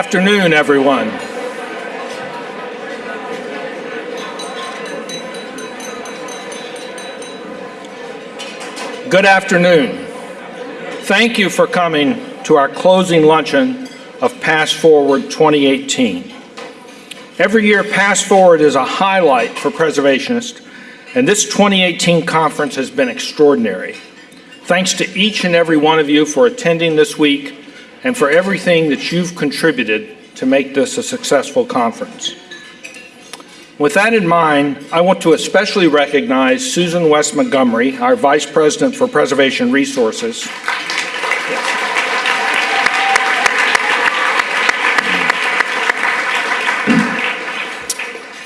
Good afternoon, everyone. Good afternoon. Thank you for coming to our closing luncheon of Past Forward 2018. Every year, Past Forward is a highlight for preservationists, and this 2018 conference has been extraordinary. Thanks to each and every one of you for attending this week and for everything that you've contributed to make this a successful conference. With that in mind, I want to especially recognize Susan West Montgomery, our Vice President for Preservation Resources.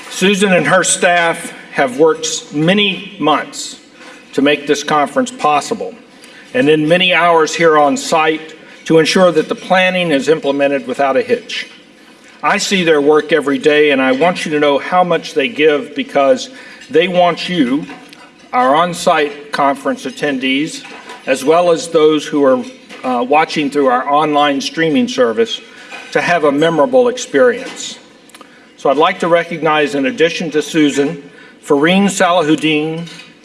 Susan and her staff have worked many months to make this conference possible, and in many hours here on site to ensure that the planning is implemented without a hitch. I see their work every day, and I want you to know how much they give because they want you, our on-site conference attendees, as well as those who are uh, watching through our online streaming service, to have a memorable experience. So I'd like to recognize, in addition to Susan, Fareen Salahuddin,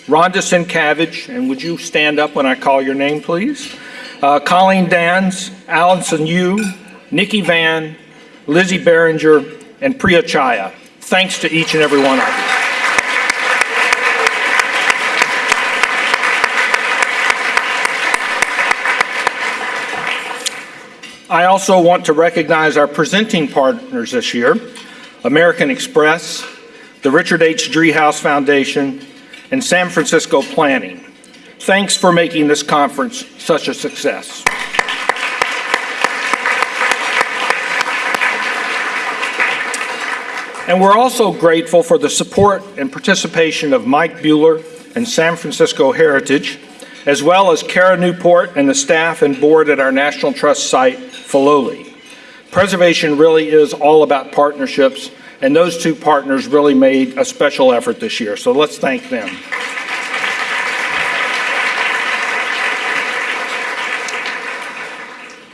Rhonda Sienkiewicz, and would you stand up when I call your name, please? Uh, Colleen Dans, Allison Yu, Nikki Van, Lizzie Behringer, and Priya Chaya. Thanks to each and every one of you. I also want to recognize our presenting partners this year, American Express, the Richard H. Driehaus Foundation, and San Francisco Planning. Thanks for making this conference such a success. And we're also grateful for the support and participation of Mike Buhler and San Francisco Heritage, as well as Kara Newport and the staff and board at our National Trust site, Filoli. Preservation really is all about partnerships, and those two partners really made a special effort this year, so let's thank them.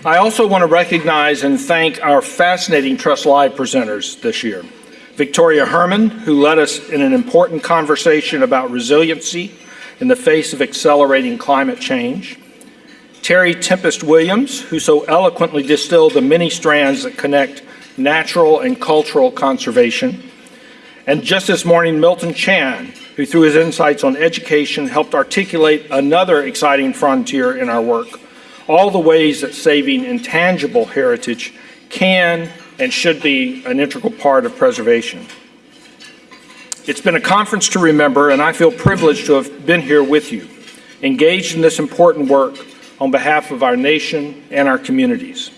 I also want to recognize and thank our fascinating Trust Live presenters this year. Victoria Herrmann, who led us in an important conversation about resiliency in the face of accelerating climate change. Terry Tempest Williams, who so eloquently distilled the many strands that connect natural and cultural conservation. And just this morning, Milton Chen, who through his insights on education helped articulate another exciting frontier in our work, all the ways that saving intangible heritage can and should be an integral part of preservation. It's been a conference to remember, and I feel privileged to have been here with you, engaged in this important work on behalf of our nation and our communities.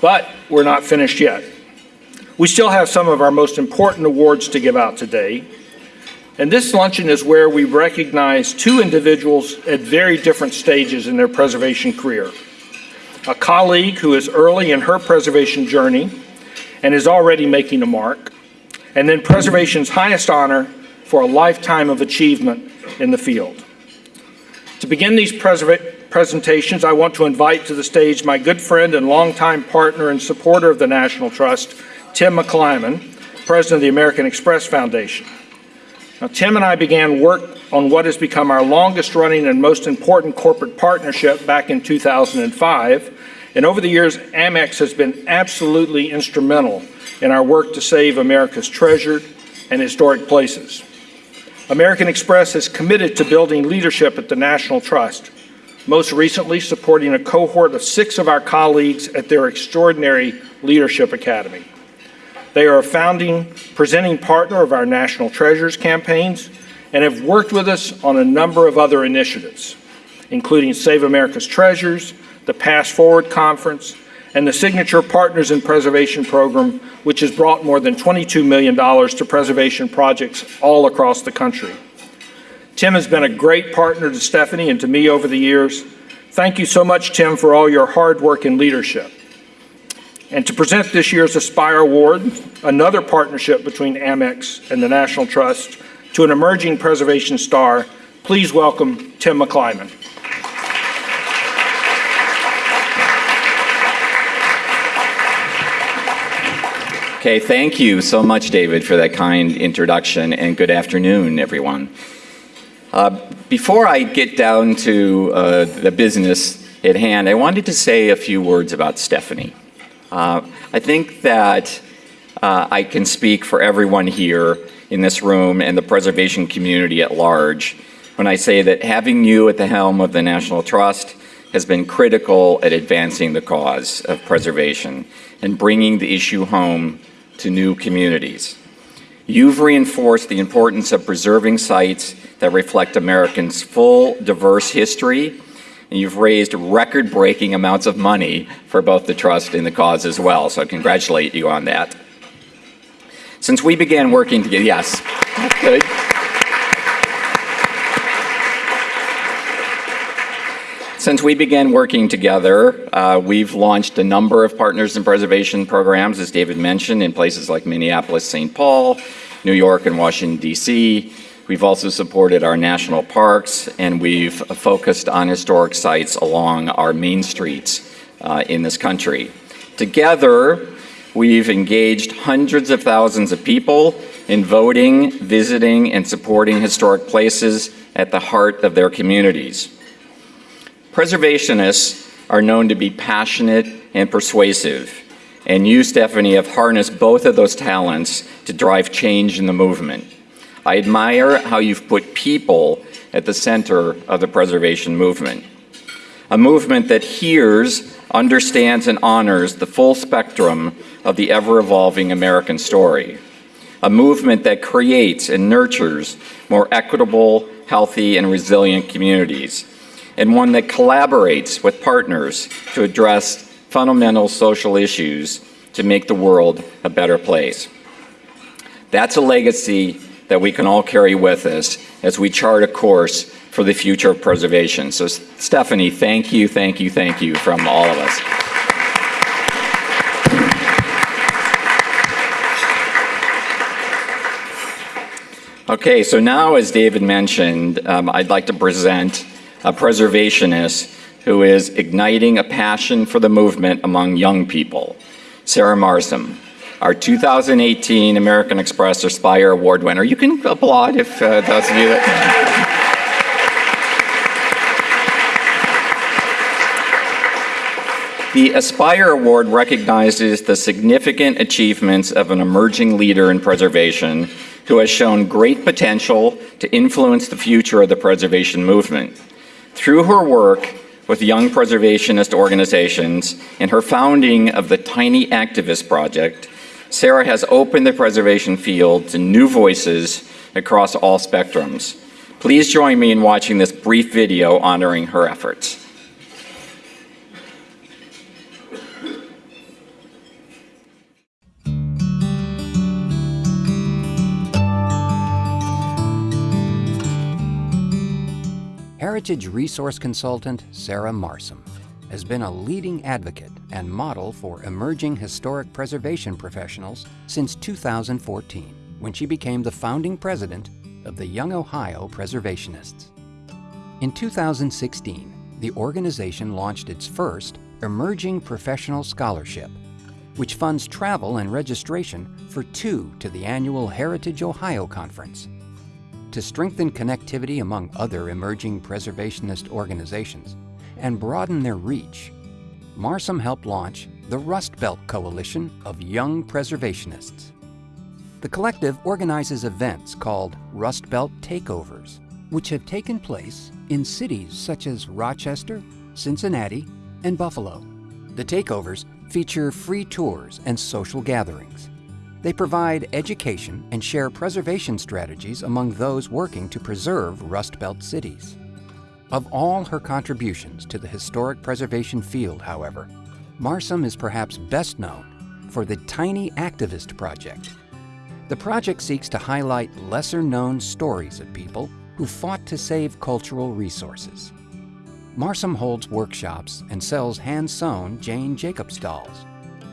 But we're not finished yet. We still have some of our most important awards to give out today, and this luncheon is where we recognize two individuals at very different stages in their preservation career a colleague who is early in her preservation journey and is already making a mark, and then preservation's highest honor for a lifetime of achievement in the field. To begin these presentations, I want to invite to the stage my good friend and longtime partner and supporter of the National Trust, Tim McClimon, President of the American Express Foundation. Now, Tim and I began work on what has become our longest running and most important corporate partnership back in 2005. And over the years, Amex has been absolutely instrumental in our work to save America's treasured and historic places. American Express is committed to building leadership at the National Trust, most recently supporting a cohort of six of our colleagues at their extraordinary Leadership Academy. They are a founding presenting partner of our National Treasures campaigns and have worked with us on a number of other initiatives, including Save America's Treasures, the Past Forward Conference, and the Signature Partners in Preservation program, which has brought more than $22 million to preservation projects all across the country. Tim has been a great partner to Stephanie and to me over the years. Thank you so much, Tim, for all your hard work and leadership. And to present this year's Aspire Award, another partnership between Amex and the National Trust, to an emerging preservation star, please welcome Tim McClimon. Okay, thank you so much, David, for that kind introduction, and good afternoon, everyone. Uh, before I get down to uh, the business at hand, I wanted to say a few words about Stephanie. Uh, I think that uh, I can speak for everyone here in this room and the preservation community at large when I say that having you at the helm of the National Trust has been critical at advancing the cause of preservation and bringing the issue home to new communities. You've reinforced the importance of preserving sites that reflect Americans' full, diverse history, and you've raised record-breaking amounts of money for both the Trust and the cause as well, so I congratulate you on that. Since we began working together, yes, good. Since we began working together, uh, we've launched a number of Partners in Preservation programs, as David mentioned, in places like Minneapolis, St. Paul, New York, and Washington, D.C. We've also supported our national parks, and we've focused on historic sites along our main streets uh, in this country. Together, we've engaged hundreds of thousands of people in voting, visiting, and supporting historic places at the heart of their communities. Preservationists are known to be passionate and persuasive, and you, Stephanie, have harnessed both of those talents to drive change in the movement. I admire how you've put people at the center of the preservation movement, a movement that hears, understands, and honors the full spectrum of the ever-evolving American story, a movement that creates and nurtures more equitable, healthy, and resilient communities, and one that collaborates with partners to address fundamental social issues to make the world a better place. That's a legacy that we can all carry with us as we chart a course for the future of preservation. So Stephanie, thank you, thank you, thank you from all of us. Okay, so now as David mentioned, um, I'd like to present a preservationist who is igniting a passion for the movement among young people, Sarah Marsom, our 2018 American Express Aspire Award winner. You can applaud if uh, those of you that... The Aspire Award recognizes the significant achievements of an emerging leader in preservation who has shown great potential to influence the future of the preservation movement. Through her work with young preservationist organizations and her founding of the Tiny Activist Project, Sarah has opened the preservation field to new voices across all spectrums. Please join me in watching this brief video honoring her efforts. Heritage resource consultant Sarah Marsom has been a leading advocate and model for emerging historic preservation professionals since 2014, when she became the founding president of the Young Ohio Preservationists. In 2016, the organization launched its first Emerging Professional Scholarship, which funds travel and registration for two to the annual Heritage Ohio Conference to strengthen connectivity among other emerging preservationist organizations and broaden their reach, Marsom helped launch the Rust Belt Coalition of Young Preservationists. The collective organizes events called Rust Belt Takeovers, which have taken place in cities such as Rochester, Cincinnati, and Buffalo. The takeovers feature free tours and social gatherings. They provide education and share preservation strategies among those working to preserve Rust Belt cities. Of all her contributions to the historic preservation field, however, Marsom is perhaps best known for the Tiny Activist Project. The project seeks to highlight lesser-known stories of people who fought to save cultural resources. Marsom holds workshops and sells hand-sewn Jane Jacobs dolls.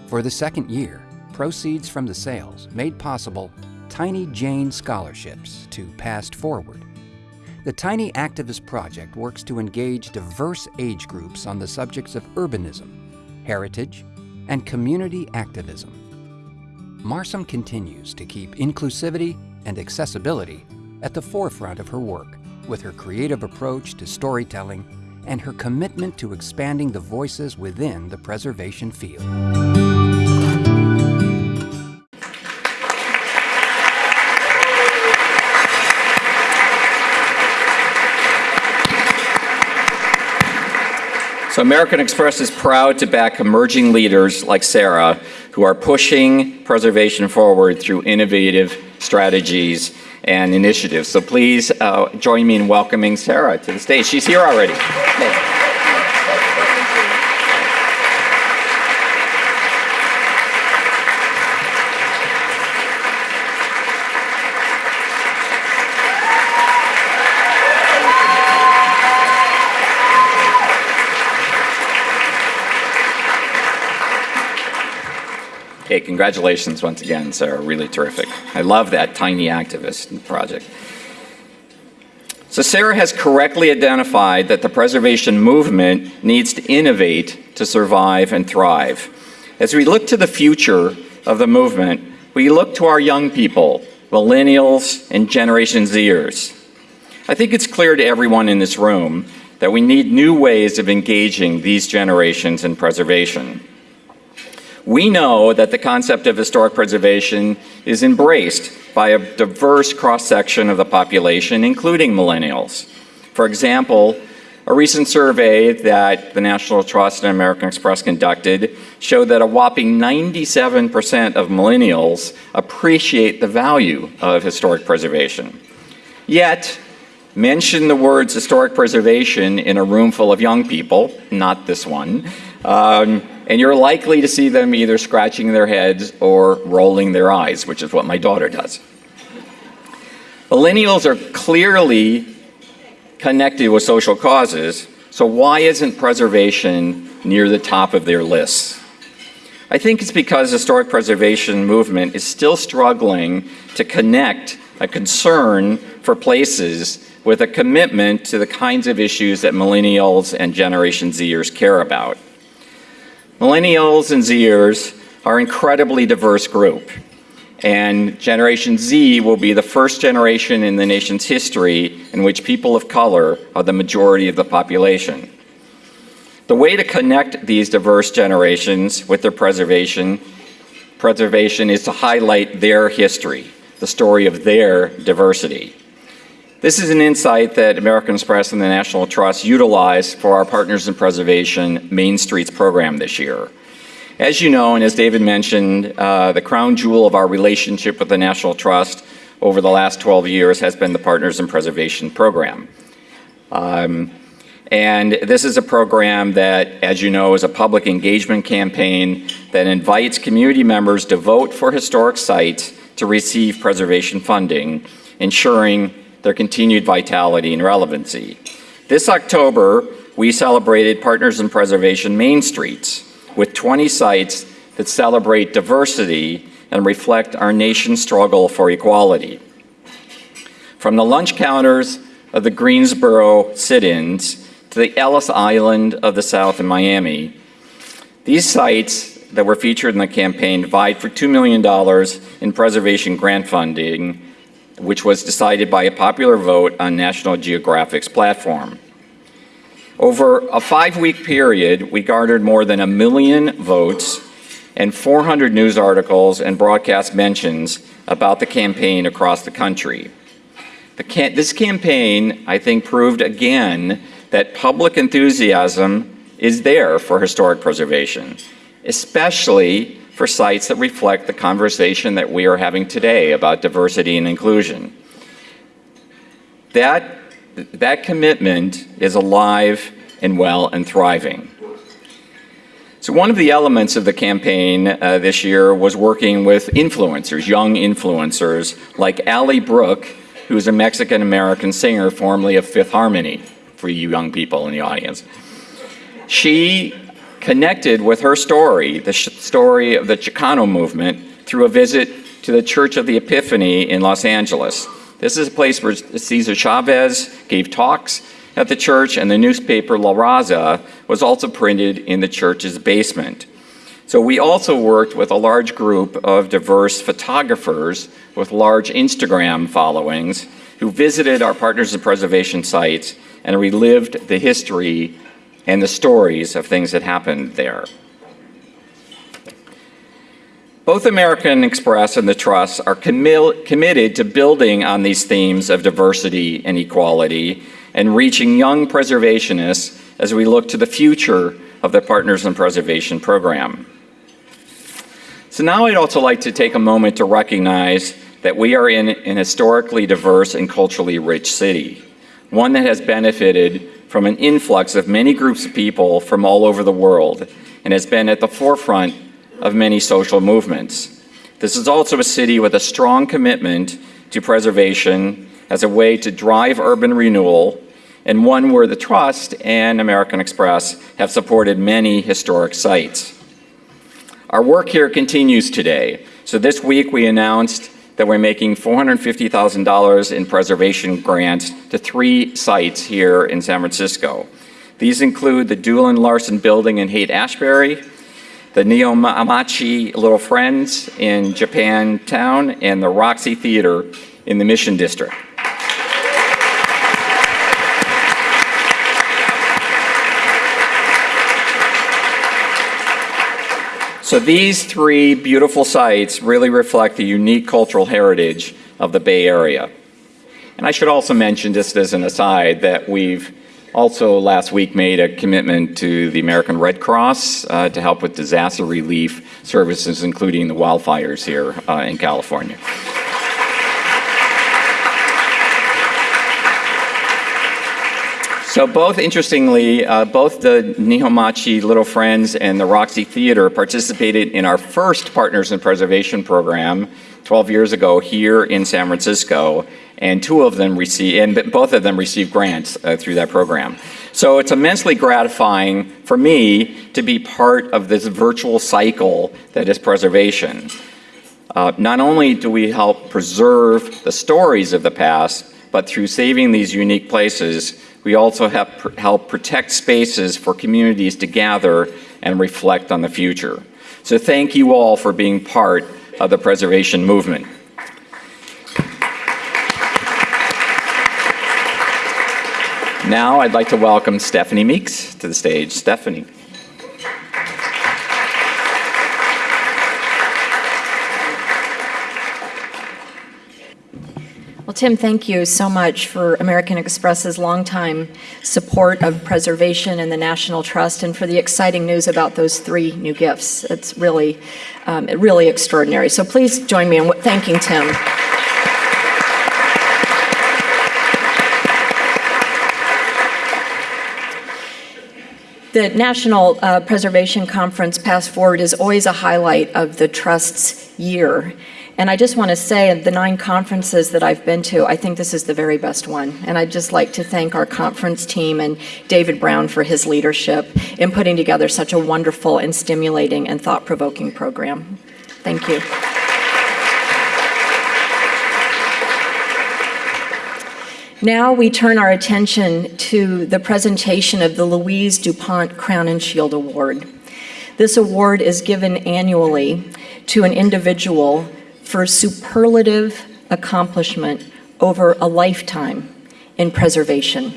For the second year, proceeds from the sales made possible Tiny Jane scholarships to Past Forward. The Tiny Activist Project works to engage diverse age groups on the subjects of urbanism, heritage, and community activism. Marsom continues to keep inclusivity and accessibility at the forefront of her work with her creative approach to storytelling and her commitment to expanding the voices within the preservation field. So American Express is proud to back emerging leaders like Sarah who are pushing preservation forward through innovative strategies and initiatives. So please uh, join me in welcoming Sarah to the stage. She's here already. Okay. Okay, congratulations once again, Sarah. Really terrific. I love that tiny activist project. So Sarah has correctly identified that the preservation movement needs to innovate to survive and thrive. As we look to the future of the movement, we look to our young people, millennials and Generation Zers. I think it's clear to everyone in this room that we need new ways of engaging these generations in preservation. We know that the concept of historic preservation is embraced by a diverse cross-section of the population, including millennials. For example, a recent survey that the National Trust and American Express conducted showed that a whopping 97% of millennials appreciate the value of historic preservation. Yet, mention the words historic preservation in a room full of young people, not this one, um, and you're likely to see them either scratching their heads or rolling their eyes, which is what my daughter does. Millennials are clearly connected with social causes, so why isn't preservation near the top of their lists? I think it's because the historic preservation movement is still struggling to connect a concern for places with a commitment to the kinds of issues that millennials and Generation Zers care about. Millennials and Zers are an incredibly diverse group. And Generation Z will be the first generation in the nation's history in which people of color are the majority of the population. The way to connect these diverse generations with their preservation, preservation is to highlight their history, the story of their diversity. This is an insight that American Express and the National Trust utilized for our Partners in Preservation Main Streets program this year. As you know, and as David mentioned, uh, the crown jewel of our relationship with the National Trust over the last 12 years has been the Partners in Preservation program. Um, and this is a program that, as you know, is a public engagement campaign that invites community members to vote for historic sites to receive preservation funding, ensuring their continued vitality and relevancy. This October, we celebrated Partners in Preservation Main Streets with 20 sites that celebrate diversity and reflect our nation's struggle for equality. From the lunch counters of the Greensboro sit-ins to the Ellis Island of the South in Miami, these sites that were featured in the campaign vied for $2 million in preservation grant funding which was decided by a popular vote on National Geographic's platform. Over a five-week period, we garnered more than a million votes and 400 news articles and broadcast mentions about the campaign across the country. The this campaign, I think, proved again that public enthusiasm is there for historic preservation, especially for sites that reflect the conversation that we are having today about diversity and inclusion. That, that commitment is alive and well and thriving. So one of the elements of the campaign uh, this year was working with influencers, young influencers, like Ally Brooke, who's a Mexican-American singer formerly of Fifth Harmony, for you young people in the audience. She connected with her story, the story of the Chicano movement, through a visit to the Church of the Epiphany in Los Angeles. This is a place where Cesar Chavez gave talks at the church, and the newspaper La Raza was also printed in the church's basement. So we also worked with a large group of diverse photographers with large Instagram followings who visited our Partners in Preservation sites and relived the history and the stories of things that happened there. Both American Express and the Trust are commi committed to building on these themes of diversity and equality and reaching young preservationists as we look to the future of the Partners in Preservation program. So now I'd also like to take a moment to recognize that we are in an historically diverse and culturally rich city, one that has benefited from an influx of many groups of people from all over the world and has been at the forefront of many social movements. This is also a city with a strong commitment to preservation as a way to drive urban renewal and one where the Trust and American Express have supported many historic sites. Our work here continues today. So this week we announced that we're making $450,000 in preservation grants to three sites here in San Francisco. These include the Doolan Larson Building in Haight-Ashbury, the Nihonmachi Little Friends in Japantown, and the Roxy Theater in the Mission District. So these three beautiful sites really reflect the unique cultural heritage of the Bay Area. And I should also mention, just as an aside, that we've also last week made a commitment to the American Red Cross uh, to help with disaster relief services, including the wildfires here uh, in California. So both, interestingly, uh, both the Nihonmachi Little Friends and the Roxy Theater participated in our first Partners in Preservation program 12 years ago here in San Francisco, and two of them received, and both of them received grants uh, through that program. So it's immensely gratifying for me to be part of this virtual cycle that is preservation. Uh, not only do we help preserve the stories of the past, but through saving these unique places, we also have pr help protect spaces for communities to gather and reflect on the future. So thank you all for being part of the preservation movement. Now I'd like to welcome Stephanie Meeks to the stage. Stephanie. Well, Tim, thank you so much for American Express's longtime support of preservation and the National Trust and for the exciting news about those three new gifts. It's really, um, really extraordinary. So please join me in thanking Tim. The National uh, Preservation Conference Past Forward is always a highlight of the Trust's year. And I just want to say, the nine conferences that I've been to, I think this is the very best one. And I'd just like to thank our conference team and David Brown for his leadership in putting together such a wonderful and stimulating and thought-provoking program. Thank you. Now we turn our attention to the presentation of the Louise DuPont Crowninshield Award. This award is given annually to an individual for superlative accomplishment over a lifetime in preservation.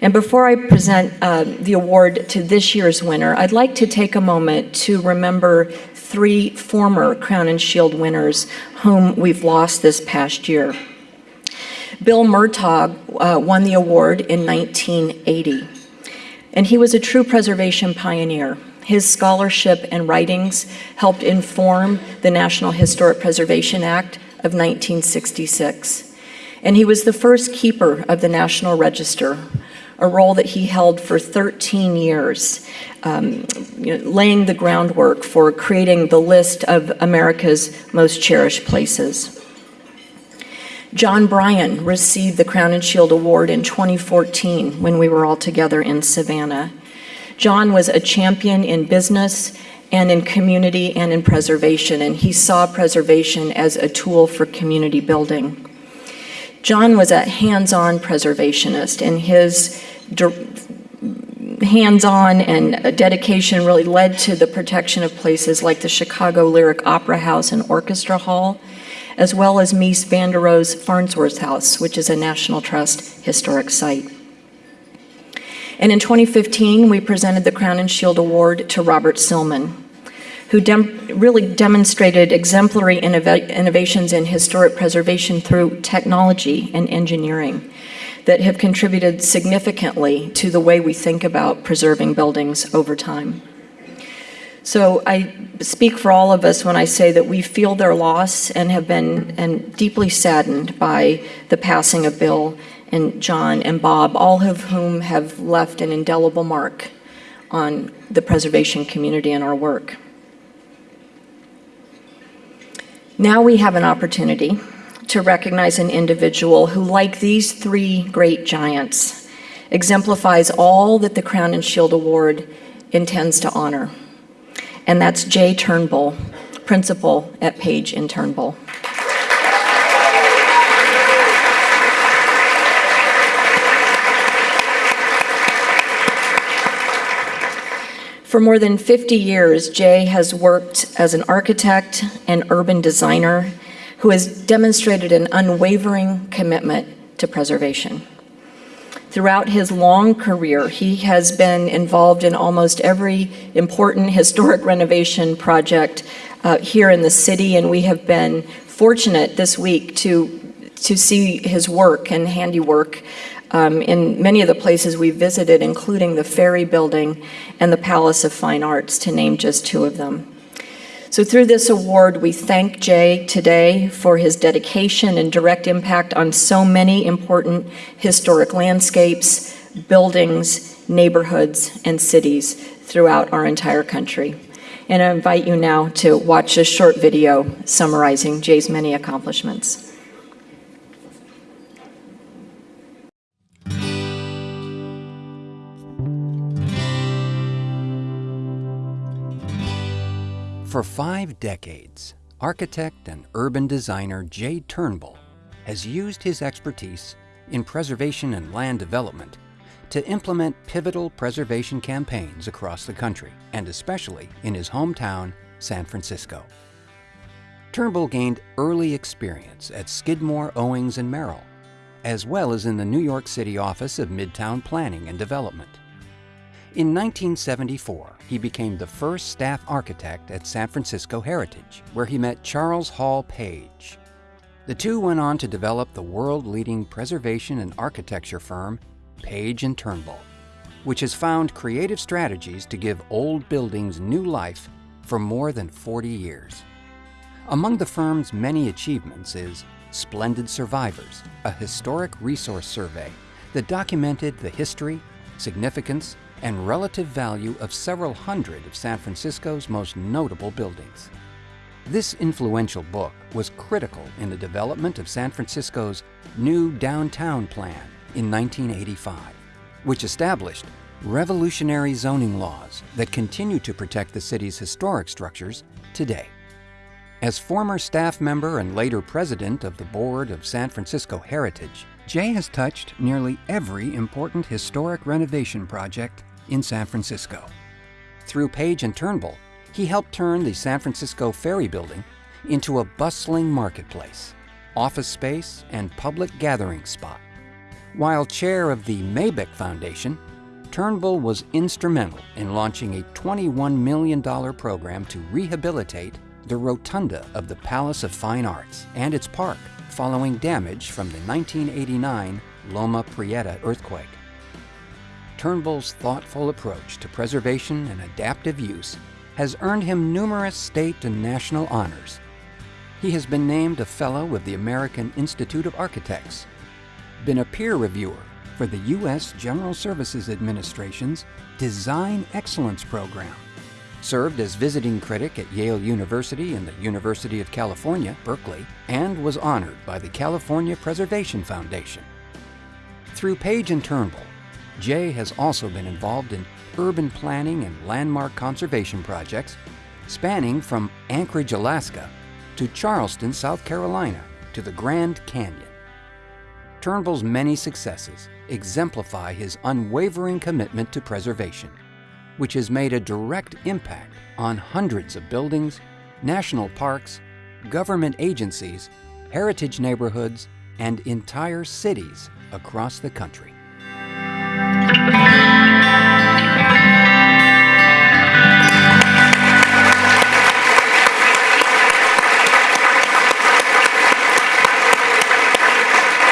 And before I present uh, the award to this year's winner, I'd like to take a moment to remember three former Crowninshield winners whom we've lost this past year. Bill Murtagh uh, won the award in 1980, and he was a true preservation pioneer. His scholarship and writings helped inform the National Historic Preservation Act of 1966. And he was the first keeper of the National Register, a role that he held for 13 years, um, you know, laying the groundwork for creating the list of America's most cherished places. John Bryan received the Crowninshield Award in 2014 when we were all together in Savannah. John was a champion in business and in community and in preservation, and he saw preservation as a tool for community building. John was a hands-on preservationist, and his hands-on and dedication really led to the protection of places like the Chicago Lyric Opera House and Orchestra Hall, as well as Mies van der Rohe's Farnsworth House, which is a National Trust historic site. And in 2015, we presented the Crowninshield Award to Robert Silman, who dem really demonstrated exemplary innov innovations in historic preservation through technology and engineering that have contributed significantly to the way we think about preserving buildings over time. So I speak for all of us when I say that we feel their loss and have been and deeply saddened by the passing of Bill and John and Bob, all of whom have left an indelible mark on the preservation community and our work. Now we have an opportunity to recognize an individual who, like these three great giants, exemplifies all that the Crowninshield Award intends to honor. And that's Jay Turnbull, principal at Page and Turnbull. For more than 50 years, Jay has worked as an architect and urban designer who has demonstrated an unwavering commitment to preservation. Throughout his long career, he has been involved in almost every important historic renovation project uh, here in the city, and we have been fortunate this week to, to see his work and handiwork um, in many of the places we visited, including the Ferry Building and the Palace of Fine Arts, to name just two of them. So through this award, we thank Jay today for his dedication and direct impact on so many important historic landscapes, buildings, neighborhoods, and cities throughout our entire country. And I invite you now to watch a short video summarizing Jay's many accomplishments. For five decades, architect and urban designer Jay Turnbull has used his expertise in preservation and land development to implement pivotal preservation campaigns across the country, and especially in his hometown, San Francisco. Turnbull gained early experience at Skidmore, Owings and Merrill, as well as in the New York City office of Midtown Planning and Development. In 1974, he became the first staff architect at San Francisco Heritage, where he met Charles Hall Page. The two went on to develop the world-leading preservation and architecture firm, Page and Turnbull, which has found creative strategies to give old buildings new life for more than 40 years. Among the firm's many achievements is Splendid Survivors, a historic resource survey that documented the history, significance, and relative value of several hundred of San Francisco's most notable buildings. This influential book was critical in the development of San Francisco's new downtown plan in 1985, which established revolutionary zoning laws that continue to protect the city's historic structures today. As former staff member and later president of the board of San Francisco Heritage, Jay has touched nearly every important historic renovation project in San Francisco. Through Page and Turnbull, he helped turn the San Francisco Ferry Building into a bustling marketplace, office space, and public gathering spot. While chair of the Maybeck Foundation, Turnbull was instrumental in launching a $21 million program to rehabilitate the rotunda of the Palace of Fine Arts and its park following damage from the 1989 Loma Prieta earthquake. Turnbull's thoughtful approach to preservation and adaptive use has earned him numerous state and national honors. He has been named a Fellow of the American Institute of Architects, been a peer reviewer for the U.S. General Services Administration's Design Excellence Program, served as visiting critic at Yale University and the University of California, Berkeley, and was honored by the California Preservation Foundation. Through Page and Turnbull, Jay has also been involved in urban planning and landmark conservation projects spanning from Anchorage, Alaska to Charleston, South Carolina to the Grand Canyon. Turnbull's many successes exemplify his unwavering commitment to preservation, which has made a direct impact on hundreds of buildings, national parks, government agencies, heritage neighborhoods, and entire cities across the country.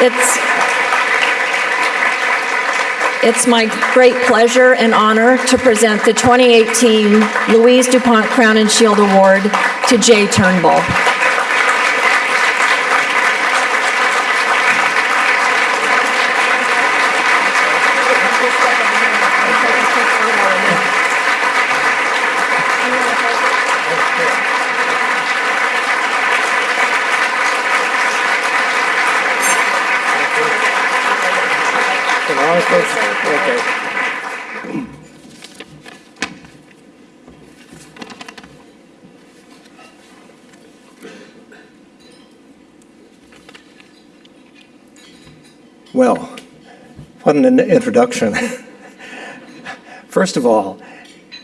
It's, it's my great pleasure and honor to present the 2018 Louise DuPont Crowninshield Award to Jay Turnbull. Okay. Well, what an introduction. First of all,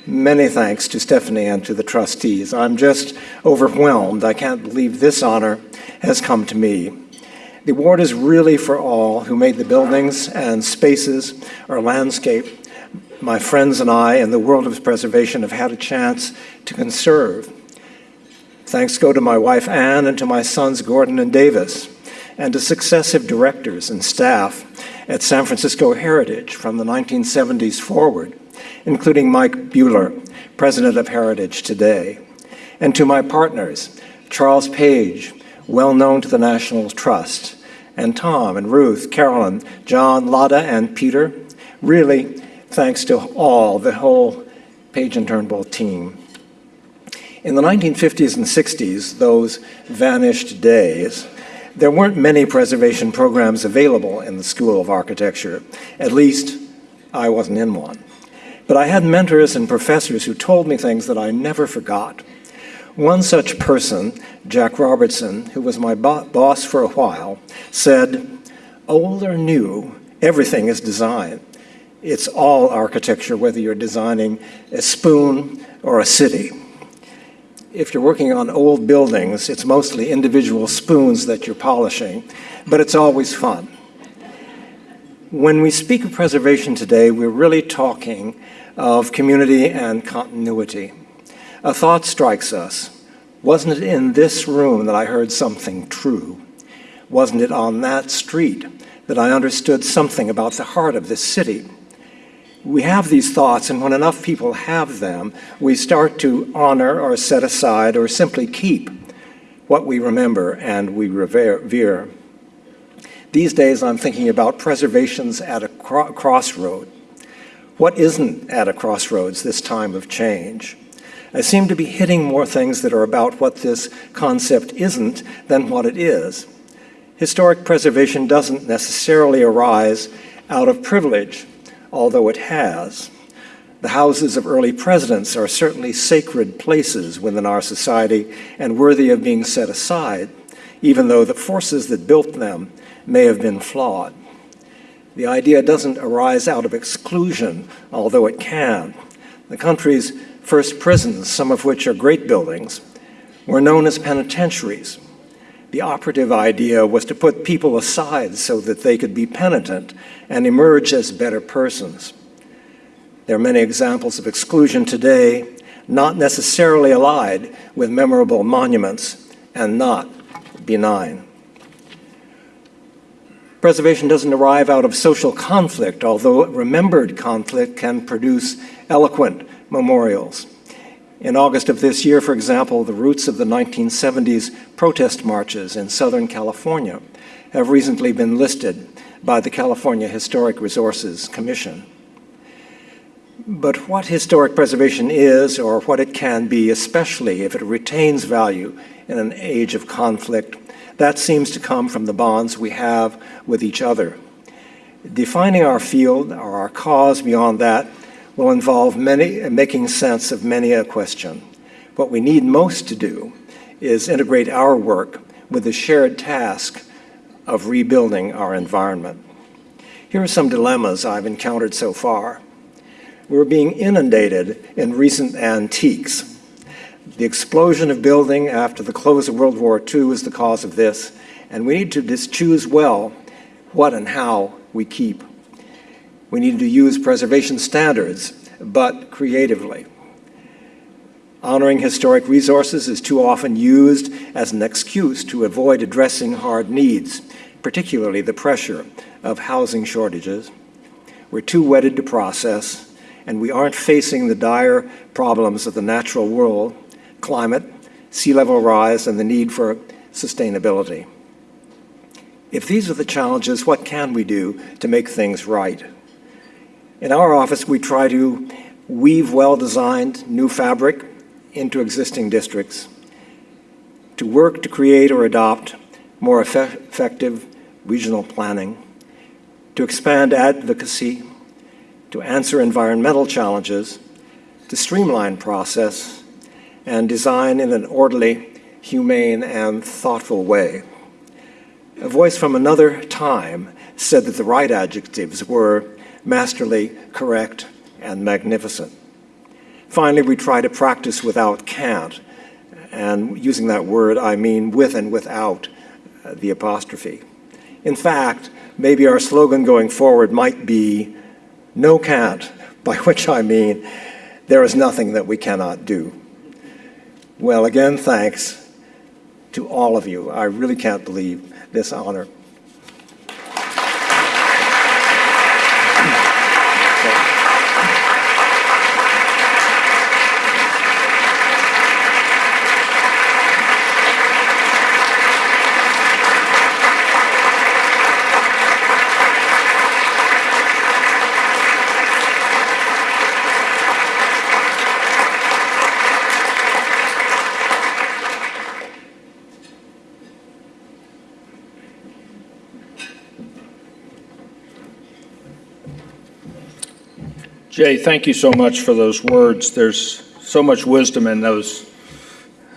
many thanks to Stephanie and to the trustees. I'm just overwhelmed. I can't believe this honor has come to me. The award is really for all who made the buildings and spaces or landscape my friends and I in the world of preservation have had a chance to conserve. Thanks go to my wife Anne and to my sons Gordon and Davis, and to successive directors and staff at San Francisco Heritage from the 1970s forward, including Mike Buhler, president of Heritage today, and to my partners, Charles Page, well known to the National Trust, and Tom and Ruth, Carolyn, John, Lotta, and Peter. Really, thanks to all, the whole Page and Turnbull team. In the 1950s and 60s, those vanished days, there weren't many preservation programs available in the School of Architecture. At least, I wasn't in one. But I had mentors and professors who told me things that I never forgot. One such person, Jack Robertson, who was my bo boss for a while, said, old or new, everything is design. It's all architecture, whether you're designing a spoon or a city. If you're working on old buildings, it's mostly individual spoons that you're polishing, but it's always fun. When we speak of preservation today, we're really talking of community and continuity. A thought strikes us. Wasn't it in this room that I heard something true? Wasn't it on that street that I understood something about the heart of this city? We have these thoughts, and when enough people have them, we start to honor or set aside or simply keep what we remember and we revere. These days, I'm thinking about preservations at a cro crossroad. What isn't at a crossroads this time of change? I seem to be hitting more things that are about what this concept isn't than what it is. Historic preservation doesn't necessarily arise out of privilege, although it has. The houses of early presidents are certainly sacred places within our society and worthy of being set aside, even though the forces that built them may have been flawed. The idea doesn't arise out of exclusion, although it can. The country's first prisons, some of which are great buildings, were known as penitentiaries. The operative idea was to put people aside so that they could be penitent and emerge as better persons. There are many examples of exclusion today, not necessarily allied with memorable monuments and not benign. Preservation doesn't arrive out of social conflict, although remembered conflict can produce eloquent memorials. In August of this year, for example, the routes of the 1970s protest marches in Southern California have recently been listed by the California Historic Resources Commission. But what historic preservation is, or what it can be, especially if it retains value in an age of conflict, that seems to come from the bonds we have with each other. Defining our field or our cause beyond that will involve many, uh, making sense of many a question. What we need most to do is integrate our work with the shared task of rebuilding our environment. Here are some dilemmas I've encountered so far. We're being inundated in recent antiques. The explosion of building after the close of World War II is the cause of this, and we need to just choose well what and how we keep. We need to use preservation standards, but creatively. Honoring historic resources is too often used as an excuse to avoid addressing hard needs, particularly the pressure of housing shortages. We're too wedded to process, and we aren't facing the dire problems of the natural world, climate, sea level rise, and the need for sustainability. If these are the challenges, what can we do to make things right? In our office, we try to weave well-designed new fabric into existing districts, to work to create or adopt more effe- effective regional planning, to expand advocacy, to answer environmental challenges, to streamline process, and design in an orderly, humane, and thoughtful way. A voice from another time said that the right adjectives were masterly, correct, and magnificent. Finally, we try to practice without can't, and using that word, I mean with and without uh, the apostrophe. In fact, maybe our slogan going forward might be no can't, by which I mean there is nothing that we cannot do. Well, again, thanks to all of you. I really can't believe this honor. Jay, thank you so much for those words. There's so much wisdom in those,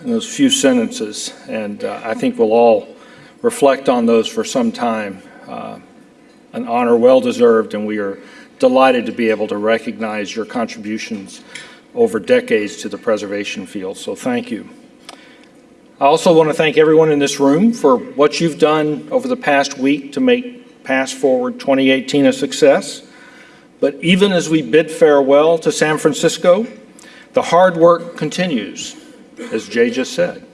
in those few sentences, and uh, I think we'll all reflect on those for some time. Uh, an honor well deserved, and we are delighted to be able to recognize your contributions over decades to the preservation field. So thank you. I also want to thank everyone in this room for what you've done over the past week to make Past Forward 2018 a success. But even as we bid farewell to San Francisco, the hard work continues, as Jay just said.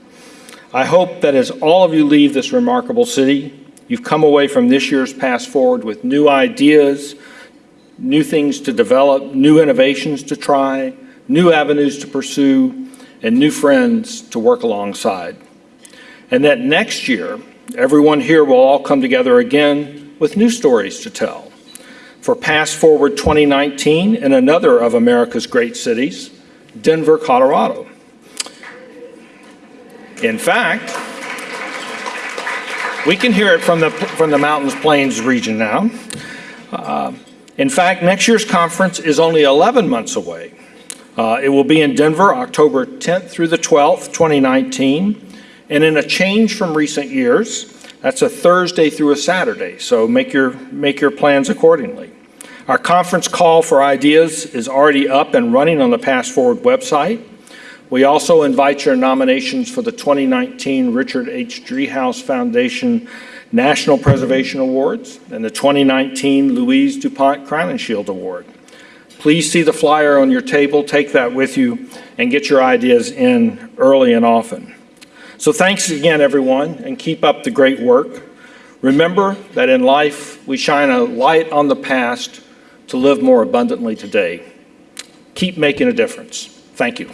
I hope that as all of you leave this remarkable city, you've come away from this year's Past Forward with new ideas, new things to develop, new innovations to try, new avenues to pursue, and new friends to work alongside. And that next year, everyone here will all come together again with new stories to tell for Past Forward 2019 in another of America's great cities, Denver, Colorado. In fact, we can hear it from the, from the Mountains Plains region now. Uh, in fact, next year's conference is only 11 months away. Uh, it will be in Denver, October 10th through the 12th, 2019. And in a change from recent years, that's a Thursday through a Saturday, so make your, make your plans accordingly. Our conference call for ideas is already up and running on the Past Forward website. We also invite your nominations for the 2019 Richard H. Driehaus Foundation National Preservation Awards and the 2019 Louise DuPont Crowninshield Award. Please see the flyer on your table, take that with you, and get your ideas in early and often. So thanks again, everyone, and keep up the great work. Remember that in life, we shine a light on the past to live more abundantly today. Keep making a difference. Thank you.